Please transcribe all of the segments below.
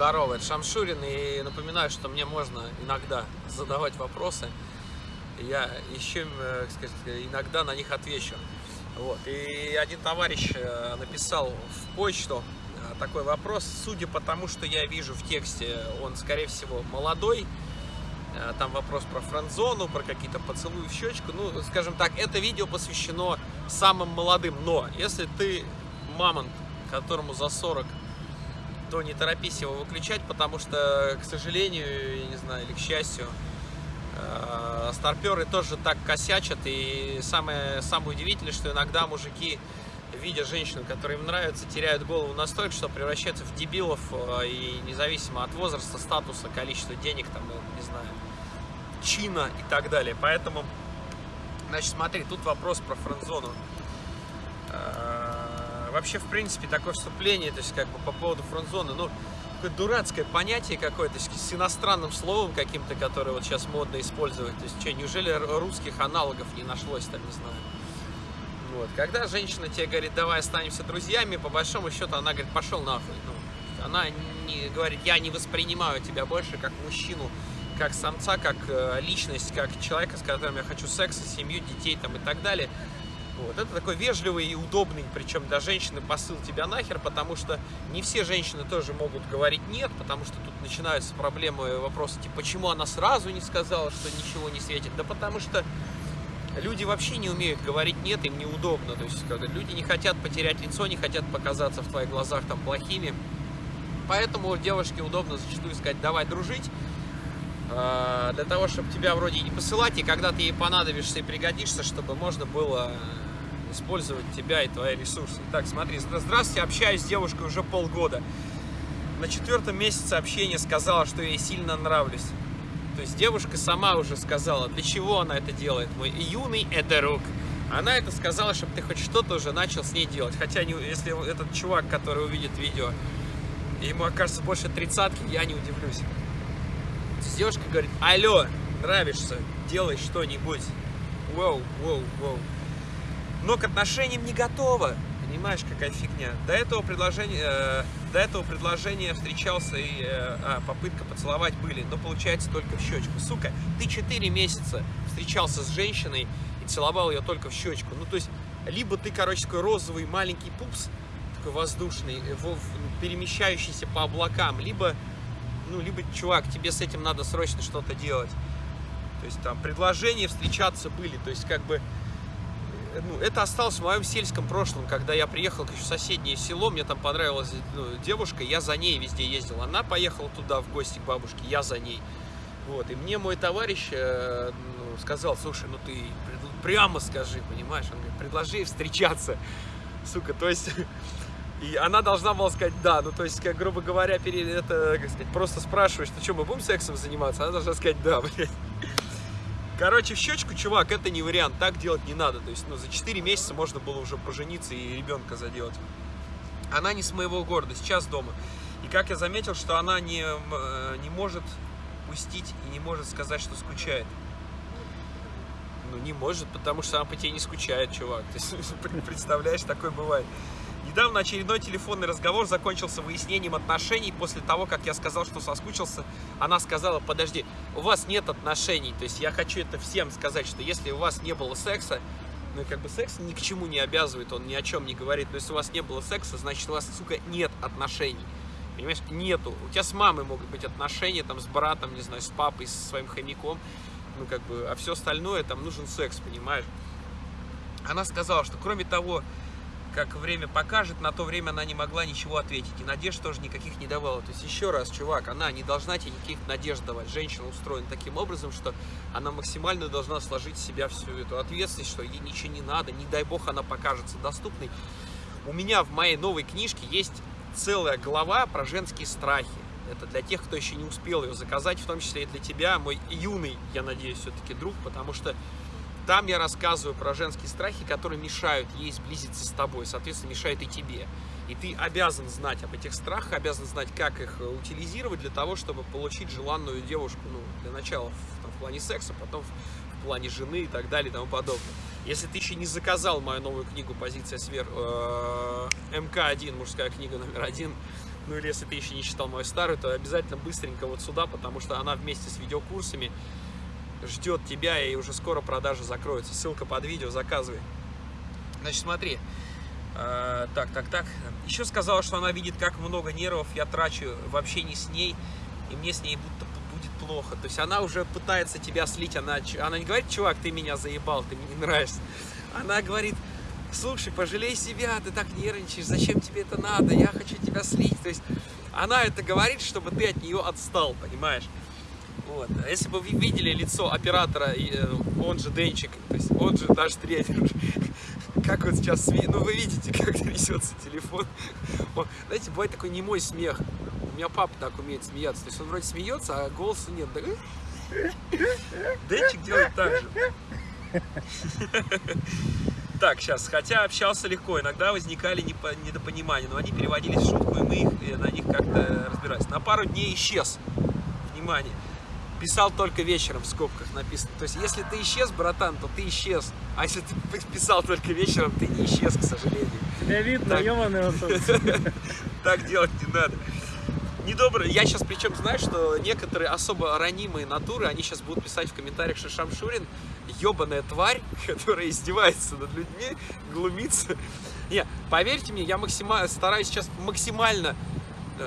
Здорово, это Шамшурин, и напоминаю, что мне можно иногда задавать вопросы. Я еще, э, сказать, иногда на них отвечу. Вот. И один товарищ э, написал в почту э, такой вопрос. Судя по тому, что я вижу в тексте, он, скорее всего, молодой. Там вопрос про френдзону, про какие-то поцелуи в щечку. Ну, скажем так, это видео посвящено самым молодым. Но если ты мамонт, которому за 40 то не торопись его выключать, потому что, к сожалению, я не знаю, или к счастью, э, старперы тоже так косячат. И самое, самое удивительное, что иногда мужики, видя женщину, которая им нравится, теряют голову настолько, что превращаются в дебилов, э, и независимо от возраста, статуса, количества денег, там, э, не знаю, чина и так далее. Поэтому, значит, смотри, тут вопрос про френдзону вообще, в принципе, такое вступление, то есть, как бы, по поводу фронт-зоны, ну, какое дурацкое понятие какое-то, с иностранным словом каким-то, которое вот сейчас модно использовать. То есть, что, неужели русских аналогов не нашлось, там, не знаю. Вот. Когда женщина тебе говорит, давай останемся друзьями, по большому счету она говорит, пошел нахуй. Ну, она не говорит, я не воспринимаю тебя больше как мужчину, как самца, как э, личность, как человека, с которым я хочу секса, семью, детей там и так далее. Вот. Это такой вежливый и удобный, причем для женщины посыл тебя нахер, потому что не все женщины тоже могут говорить нет, потому что тут начинаются проблемы, вопросы, типа, почему она сразу не сказала, что ничего не светит? Да потому что люди вообще не умеют говорить нет, им неудобно. То есть, когда люди не хотят потерять лицо, не хотят показаться в твоих глазах там плохими. Поэтому девушке удобно зачастую сказать, давай дружить, а, для того, чтобы тебя вроде не посылать, и когда ты ей понадобишься и пригодишься, чтобы можно было использовать тебя и твои ресурсы. Так, смотри, здравствуйте, общаюсь с девушкой уже полгода. На четвертом месяце общения сказала, что я ей сильно нравлюсь. То есть девушка сама уже сказала, для чего она это делает, мой юный эдерук. Она это сказала, чтобы ты хоть что-то уже начал с ней делать. Хотя, если этот чувак, который увидит видео, ему окажется больше тридцатки, я не удивлюсь. Девушка говорит, алло, нравишься, делай что-нибудь. Воу, воу, воу но к отношениям не готова. Понимаешь, какая фигня. До этого предложения, э, до этого предложения встречался и э, а, попытка поцеловать были, но получается только в щечку. Сука, ты 4 месяца встречался с женщиной и целовал ее только в щечку. Ну, то есть, либо ты, короче, такой розовый маленький пупс, такой воздушный, э, перемещающийся по облакам, либо, ну, либо, чувак, тебе с этим надо срочно что-то делать. То есть, там, предложения встречаться были, то есть, как бы, ну, это осталось в моем сельском прошлом, когда я приехал в соседнее село, мне там понравилась ну, девушка, я за ней везде ездил. Она поехала туда в гости к бабушке, я за ней. Вот, и мне мой товарищ э, ну, сказал, слушай, ну ты прямо скажи, понимаешь? Он говорит, предложи встречаться, сука, то есть... И она должна была сказать да, ну то есть, как грубо говоря, перед это, как сказать, просто спрашиваешь, ну что, мы будем сексом заниматься? Она должна сказать да, блядь. Короче, в щечку, чувак, это не вариант, так делать не надо. То есть, ну, за 4 месяца можно было уже пожениться и ребенка заделать. Она не с моего города, сейчас дома. И как я заметил, что она не, э, не может пустить и не может сказать, что скучает. Ну, не может, потому что она по тебе не скучает, чувак. Ты представляешь, такое бывает. Недавно очередной телефонный разговор закончился выяснением отношений. После того, как я сказал, что соскучился, она сказала, подожди, у вас нет отношений. То есть я хочу это всем сказать, что если у вас не было секса, ну как бы секс ни к чему не обязывает, он ни о чем не говорит. Но если у вас не было секса, значит у вас, сука, нет отношений. Понимаешь, нету. У тебя с мамой могут быть отношения, там, с братом, не знаю, с папой, со своим хомяком. Ну, как бы, а все остальное, там, нужен секс, понимаешь? Она сказала, что кроме того, как время покажет, на то время она не могла ничего ответить. И надежд тоже никаких не давала. То есть, еще раз, чувак, она не должна тебе никаких надежд давать. Женщина устроена таким образом, что она максимально должна сложить в себя всю эту ответственность, что ей ничего не надо, не дай бог она покажется доступной. У меня в моей новой книжке есть целая глава про женские страхи. Это для тех, кто еще не успел ее заказать, в том числе и для тебя, мой юный, я надеюсь, все-таки друг, потому что там я рассказываю про женские страхи, которые мешают ей сблизиться с тобой, соответственно, мешают и тебе. И ты обязан знать об этих страхах, обязан знать, как их э, утилизировать для того, чтобы получить желанную девушку, ну, для начала в, там, в плане секса, потом в, в плане жены и так далее и тому подобное. Если ты еще не заказал мою новую книгу «Позиция свер...» э, МК-1, мужская книга номер один, ну или если ты еще не читал мою старую, то обязательно быстренько вот сюда, потому что она вместе с видеокурсами ждет тебя, и уже скоро продажа закроется. Ссылка под видео, заказывай. Значит, смотри. Э, так, так, так. Еще сказала, что она видит, как много нервов я трачу в общении с ней, и мне с ней будто будет плохо. То есть она уже пытается тебя слить. Она, она не говорит, чувак, ты меня заебал, ты мне не нравишься. Она говорит, слушай, пожалей себя, ты так нервничаешь, зачем тебе это надо, я хочу тебя слить. То есть она это говорит, чтобы ты от нее отстал, понимаешь? Вот. А если бы вы видели лицо оператора, э, он же Денчик, то есть он же наш тренер, как он сейчас смеется, ну вы видите, как трясется телефон. Он, знаете, бывает такой немой смех. У меня папа так умеет смеяться, то есть он вроде смеется, а голоса нет. Денчик делает так же. Так, сейчас, хотя общался легко, иногда возникали недопонимания, но они переводились в шутку, и мы их, э, на них как-то разбирались. На пару дней исчез. Внимание. Писал только вечером в скобках написано. То есть, если ты исчез, братан, то ты исчез. А если ты писал только вечером, ты не исчез, к сожалению. Тебя видно, ебаный Так делать не надо недобрые. Я сейчас причем знаю, что некоторые особо ранимые натуры, они сейчас будут писать в комментариях, что Шамшурин ебаная тварь, которая издевается над людьми, глумится. Не, поверьте мне, я максимально стараюсь сейчас максимально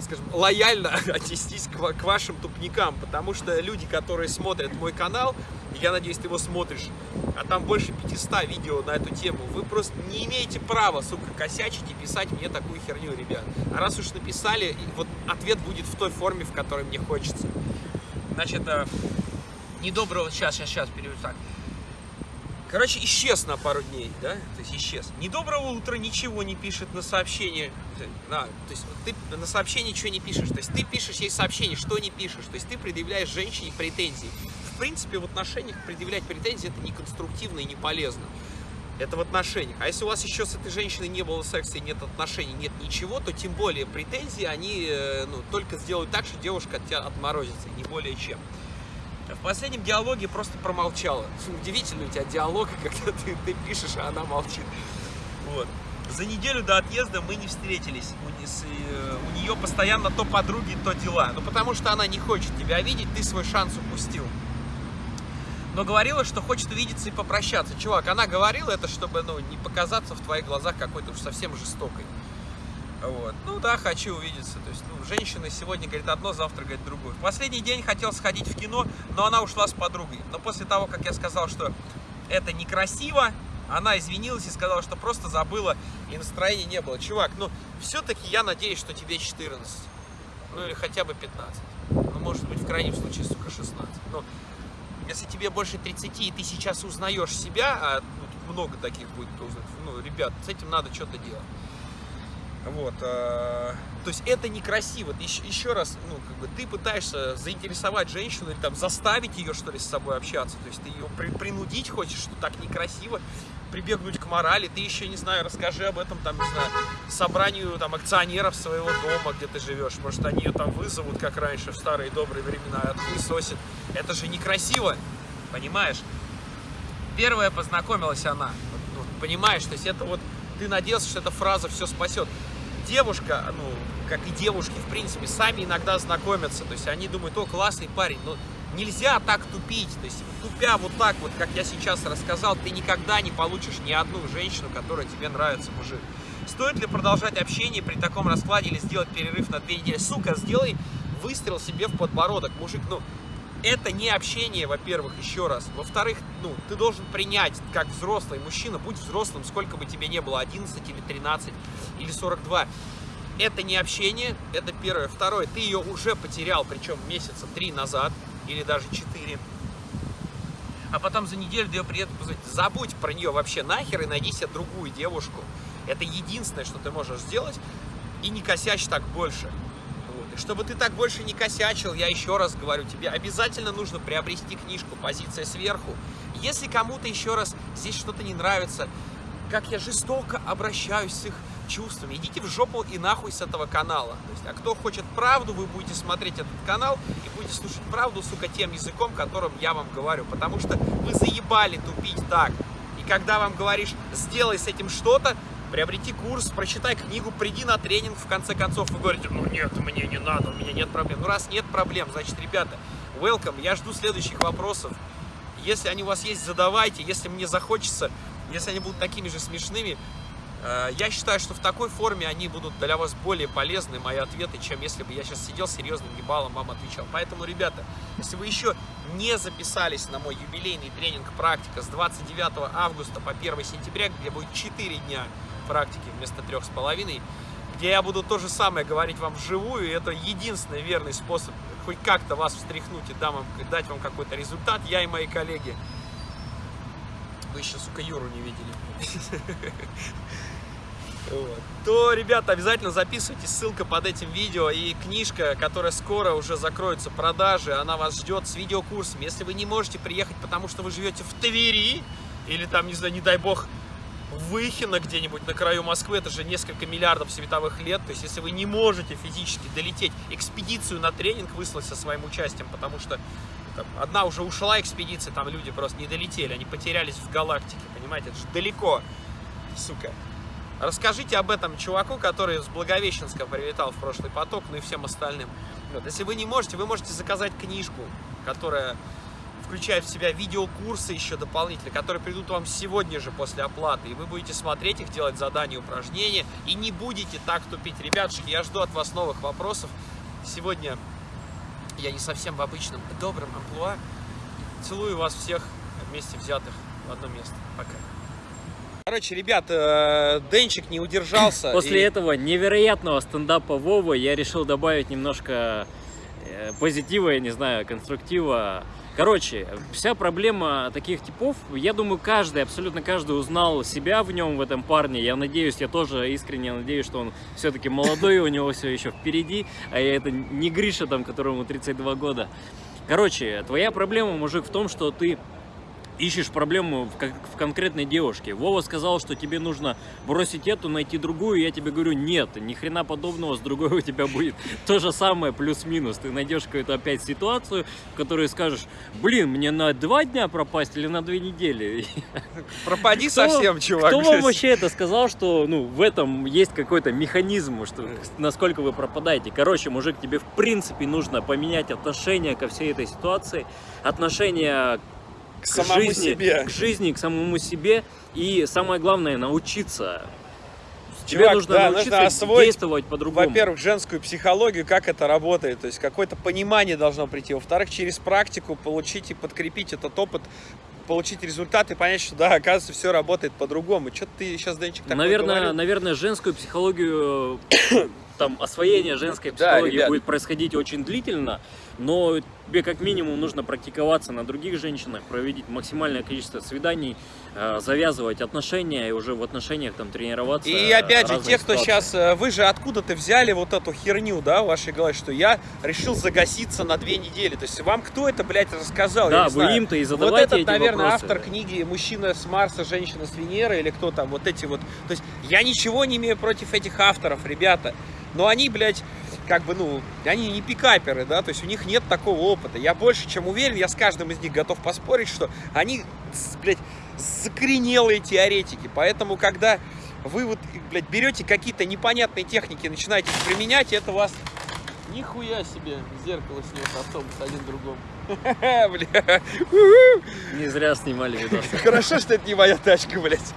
скажем, лояльно отнестись к, к вашим тупникам, потому что люди, которые смотрят мой канал, я надеюсь, ты его смотришь, а там больше 500 видео на эту тему. Вы просто не имеете права, сука, косячить и писать мне такую херню, ребят. А раз уж написали, вот ответ будет в той форме, в которой мне хочется. Значит, э, недоброго... Сейчас, сейчас, сейчас, переведу так. Короче, исчез на пару дней, да? То есть исчез. Недоброго утра ничего не пишет на сообщение. Да, то есть ты на сообщение ничего не пишешь. То есть ты пишешь ей сообщение, что не пишешь. То есть ты предъявляешь женщине претензии в принципе, в отношениях предъявлять претензии это не конструктивно и не полезно. Это в отношениях. А если у вас еще с этой женщиной не было секса нет отношений, нет ничего, то тем более претензии, они э, ну, только сделают так, что девушка от тебя отморозится, не более чем. В последнем диалоге просто промолчала. Удивительный у тебя диалог, когда ты, ты пишешь, а она молчит. Вот. За неделю до отъезда мы не встретились. У, э, у нее постоянно то подруги, то дела. Ну, потому что она не хочет тебя видеть, ты свой шанс упустил но говорила, что хочет увидеться и попрощаться. Чувак, она говорила это, чтобы ну, не показаться в твоих глазах какой-то уж совсем жестокой. Вот. Ну да, хочу увидеться. То есть, ну, женщина сегодня говорит одно, завтра говорит другое. В последний день хотел сходить в кино, но она ушла с подругой. Но после того, как я сказал, что это некрасиво, она извинилась и сказала, что просто забыла, и настроения не было. Чувак, ну, все-таки я надеюсь, что тебе 14. Ну, или хотя бы 15. Ну, может быть, в крайнем случае, сука, 16. Ну, если тебе больше 30, и ты сейчас узнаешь себя, а ну, много таких будет, узнает, ну, ребят, с этим надо что-то делать. Вот, э, то есть это некрасиво. Еще, еще раз, ну, как бы ты пытаешься заинтересовать женщину или там заставить ее, что ли, с собой общаться. То есть ты ее при, принудить хочешь, что так некрасиво, прибегнуть к морали. Ты еще, не знаю, расскажи об этом, там, не знаю, собранию там акционеров своего дома, где ты живешь. Может, они ее там вызовут, как раньше, в старые добрые времена, отхуесосит. Это же некрасиво, понимаешь? Первая познакомилась она, ну, понимаешь, то есть это вот, ты надеялся, что эта фраза все спасет. Девушка, ну, как и девушки, в принципе, сами иногда знакомятся, то есть они думают, о, классный парень, но нельзя так тупить, то есть тупя вот так вот, как я сейчас рассказал, ты никогда не получишь ни одну женщину, которая тебе нравится, мужик. Стоит ли продолжать общение при таком раскладе или сделать перерыв на две недели? Сука, сделай выстрел себе в подбородок, мужик, ну, это не общение, во-первых, еще раз. Во-вторых, ну, ты должен принять, как взрослый мужчина, будь взрослым, сколько бы тебе не было, 11 или 13 или 42. Это не общение, это первое. Второе, ты ее уже потерял, причем месяца три назад или даже четыре. А потом за неделю ее приедут позвонить. Забудь про нее вообще нахер и найди себе другую девушку. Это единственное, что ты можешь сделать. И не косячь так больше. Чтобы ты так больше не косячил, я еще раз говорю, тебе обязательно нужно приобрести книжку «Позиция сверху». Если кому-то еще раз здесь что-то не нравится, как я жестоко обращаюсь с их чувствами, идите в жопу и нахуй с этого канала. То есть, а кто хочет правду, вы будете смотреть этот канал и будете слушать правду, сука, тем языком, которым я вам говорю. Потому что вы заебали тупить так. И когда вам говоришь, сделай с этим что-то, приобрети курс, прочитай книгу, приди на тренинг, в конце концов, вы говорите, ну нет, мне не надо, у меня нет проблем. Ну раз нет проблем, значит, ребята, welcome, я жду следующих вопросов. Если они у вас есть, задавайте, если мне захочется, если они будут такими же смешными, э, я считаю, что в такой форме они будут для вас более полезны, мои ответы, чем если бы я сейчас сидел серьезным гибалом, вам отвечал. Поэтому, ребята, если вы еще не записались на мой юбилейный тренинг «Практика» с 29 августа по 1 сентября, где будет 4 дня практики вместо трех с половиной, где я буду то же самое говорить вам вживую, и это единственный верный способ хоть как-то вас встряхнуть и дам вам, дать вам какой-то результат, я и мои коллеги. Вы еще, сука, Юру не видели. То, ребята, обязательно записывайтесь, ссылка под этим видео и книжка, которая скоро уже закроется продажи, она вас ждет с видеокурсом. Если вы не можете приехать, потому что вы живете в Твери, или там, не знаю, не дай бог, Выхино где-нибудь на краю Москвы, это же несколько миллиардов световых лет, то есть если вы не можете физически долететь, экспедицию на тренинг выслать со своим участием, потому что там, одна уже ушла экспедиция, там люди просто не долетели, они потерялись в галактике, понимаете, это же далеко, сука. Расскажите об этом чуваку, который с Благовещенска прилетал в прошлый поток, ну и всем остальным. Вот. Если вы не можете, вы можете заказать книжку, которая включая в себя видеокурсы еще дополнительные, которые придут вам сегодня же после оплаты, и вы будете смотреть их, делать задания, упражнения, и не будете так тупить. Ребятушки, я жду от вас новых вопросов. Сегодня я не совсем в обычном добром амплуа. Целую вас всех вместе взятых в одно место. Пока. Короче, ребят, э, Денчик не удержался. После и... этого невероятного стендапа Вовы я решил добавить немножко позитива, я не знаю, конструктива Короче, вся проблема таких типов, я думаю, каждый, абсолютно каждый узнал себя в нем, в этом парне. Я надеюсь, я тоже искренне надеюсь, что он все-таки молодой, у него все еще впереди, а я это не Гриша, там, которому 32 года. Короче, твоя проблема, мужик, в том, что ты ищешь проблему в, в конкретной девушке. Вова сказал, что тебе нужно бросить эту, найти другую. Я тебе говорю, нет, ни хрена подобного, с другой у тебя будет то же самое, плюс-минус. Ты найдешь какую-то опять ситуацию, в которой скажешь, блин, мне на два дня пропасть или на две недели? Пропади кто, совсем, чувак. Кто вам вообще это сказал, что ну, в этом есть какой-то механизм, что насколько вы пропадаете? Короче, мужик, тебе в принципе нужно поменять отношение ко всей этой ситуации, отношение к, самому жизни, себе. К жизни, к самому себе. И самое главное, научиться. Тебе Чувак, нужно да, научиться нужно освоить, действовать по-другому. Во-первых, женскую психологию, как это работает. То есть какое-то понимание должно прийти. Во-вторых, через практику получить и подкрепить этот опыт получить результат и понять, что да, оказывается, все работает по-другому. Что ты сейчас, Денчик, такое наверное, говорил? Наверное, женскую психологию, там, освоение женской психологии да, будет происходить очень длительно, но тебе как минимум нужно практиковаться на других женщинах, проводить максимальное количество свиданий, э, завязывать отношения и уже в отношениях там тренироваться. И опять же, те, кто сейчас, э, вы же откуда-то взяли вот эту херню, да, в вашей голове, что я решил загаситься на две недели. То есть вам кто это, блядь, рассказал? Да, вы им-то и задавайте Вот этот, эти наверное, вопросы. автор книги «Мужчина с Марса, женщина с Венеры» или кто там, вот эти вот. То есть я ничего не имею против этих авторов, ребята. Но они, блядь, как бы, ну, они не пикаперы, да, то есть у них нет такого опыта. Я больше чем уверен, я с каждым из них готов поспорить, что они, блядь, закоренелые теоретики. Поэтому, когда вы вот, блядь, берете какие-то непонятные техники и начинаете их применять, это вас нихуя себе зеркало снес автобус один другому. Бля. Не зря снимали видос. Хорошо, что это не моя тачка, блядь.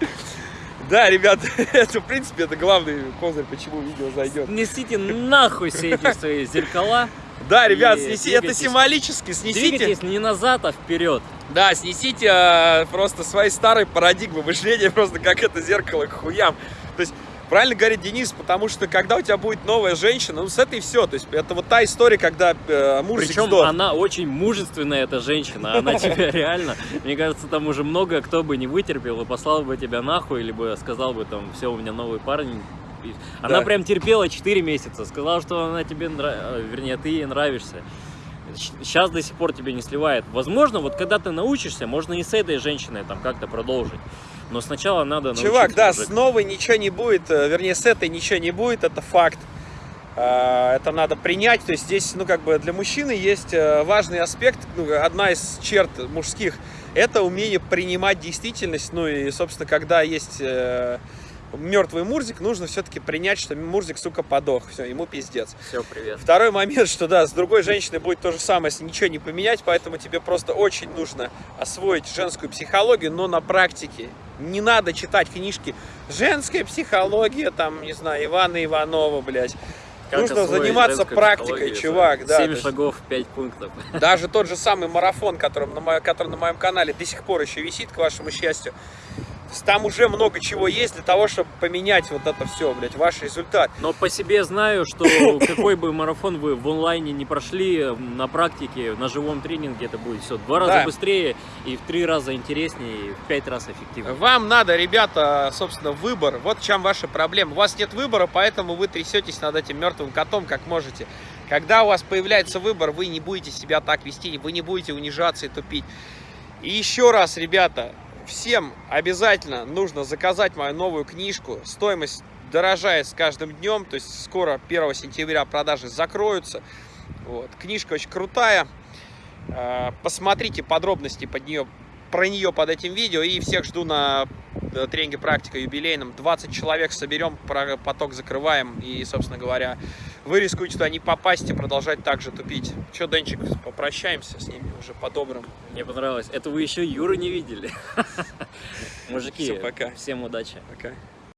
Да, ребят, это, в принципе, это главный козырь, почему видео зайдет. Снесите нахуй все эти свои зеркала. Да, ребят, снеси, это символически, снесите. Двигайтесь не назад, а вперед. Да, снесите а, просто свои старые парадигмы мышления, просто как это зеркало к хуям. Правильно говорит Денис, потому что когда у тебя будет новая женщина, ну с этой все. То есть это вот та история, когда э, Мурзик Причем сдох. она очень мужественная, эта женщина. Она тебя реально, мне кажется, там уже много кто бы не вытерпел и послал бы тебя нахуй, либо сказал бы там, все, у меня новый парень, она да. прям терпела 4 месяца, сказала, что она тебе нравится, вернее, ты ей нравишься. Сейчас до сих пор тебе не сливает. Возможно, вот когда ты научишься, можно и с этой женщиной там как-то продолжить. Но сначала надо Чувак, да, уже... с новой ничего не будет, э, вернее, с этой ничего не будет, это факт. А, это надо принять, то есть здесь, ну, как бы для мужчины есть э, важный аспект, ну, одна из черт мужских, это умение принимать действительность, ну, и, собственно, когда есть э, мертвый Мурзик, нужно все-таки принять, что Мурзик, сука, подох. Все, ему пиздец. Все, привет. Второй момент, что да, с другой женщиной будет то же самое, если ничего не поменять, поэтому тебе просто очень нужно освоить женскую психологию, но на практике. Не надо читать книжки «Женская психология», там, не знаю, Ивана Иванова, блядь. Как нужно заниматься практикой, чувак, да. то 7 есть шагов, 5 пунктов. Даже тот же самый марафон, которым на моем, который на моем канале до сих пор еще висит, к вашему счастью, там уже много чего есть для того, чтобы поменять вот это все, блядь, ваш результат. Но по себе знаю, что какой бы марафон вы в онлайне не прошли, на практике, на живом тренинге это будет все два раза Да. быстрее и в три раза интереснее, и в пять раз эффективнее. Вам надо, ребята, собственно, выбор. Вот в чем ваша проблема. У вас нет выбора, поэтому вы трясетесь над этим мертвым котом, как можете. Когда у вас появляется выбор, вы не будете себя так вести, вы не будете унижаться и тупить. И еще раз, ребята, всем обязательно нужно заказать мою новую книжку. Стоимость дорожает с каждым днем, то есть скоро 1 сентября продажи закроются. Вот. Книжка очень крутая. Э, Посмотрите подробности под нее, про нее под этим видео. И всех жду на э, тренинге практика юбилейном. 20 человек соберем, поток закрываем. И, собственно говоря, вы рискуете туда не попасть и продолжать так же тупить. Че, Денчик, попрощаемся с ними уже по-доброму. Мне понравилось. Это вы еще Юры не видели. Мужики, Всё, пока. всем удачи. Пока.